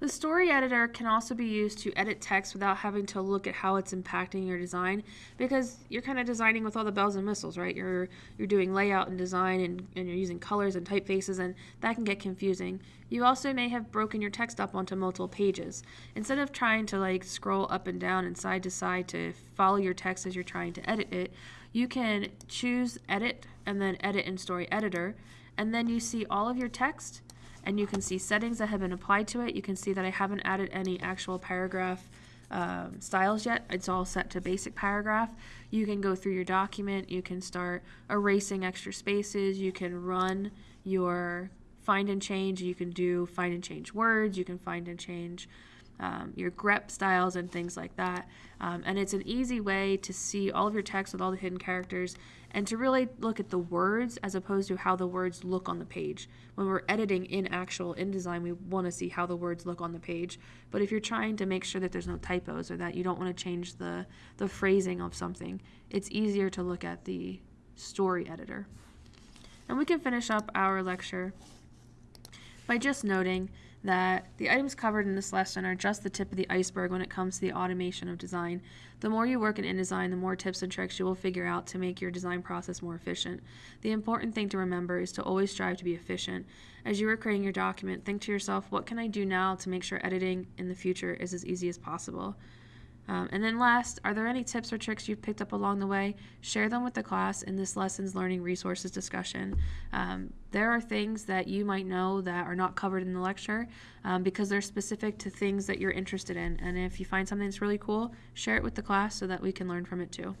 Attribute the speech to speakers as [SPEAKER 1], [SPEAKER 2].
[SPEAKER 1] The story editor can also be used to edit text without having to look at how it's impacting your design because you're kind of designing with all the bells and whistles, right? You're you're doing layout and design and, and you're using colors and typefaces and that can get confusing. You also may have broken your text up onto multiple pages. Instead of trying to like scroll up and down and side to side to follow your text as you're trying to edit it, you can choose edit and then edit in story editor and then you see all of your text and you can see settings that have been applied to it. You can see that I haven't added any actual paragraph um, styles yet. It's all set to basic paragraph. You can go through your document. You can start erasing extra spaces. You can run your find and change. You can do find and change words. You can find and change um, your grep styles and things like that. Um, and it's an easy way to see all of your text with all the hidden characters and to really look at the words as opposed to how the words look on the page. When we're editing in actual InDesign, we want to see how the words look on the page. But if you're trying to make sure that there's no typos or that you don't want to change the, the phrasing of something, it's easier to look at the story editor. And we can finish up our lecture by just noting that the items covered in this lesson are just the tip of the iceberg when it comes to the automation of design. The more you work in InDesign, the more tips and tricks you will figure out to make your design process more efficient. The important thing to remember is to always strive to be efficient. As you are creating your document, think to yourself, what can I do now to make sure editing in the future is as easy as possible? Um, and then last, are there any tips or tricks you've picked up along the way? Share them with the class in this lessons learning resources discussion. Um, there are things that you might know that are not covered in the lecture um, because they're specific to things that you're interested in. And if you find something that's really cool, share it with the class so that we can learn from it too.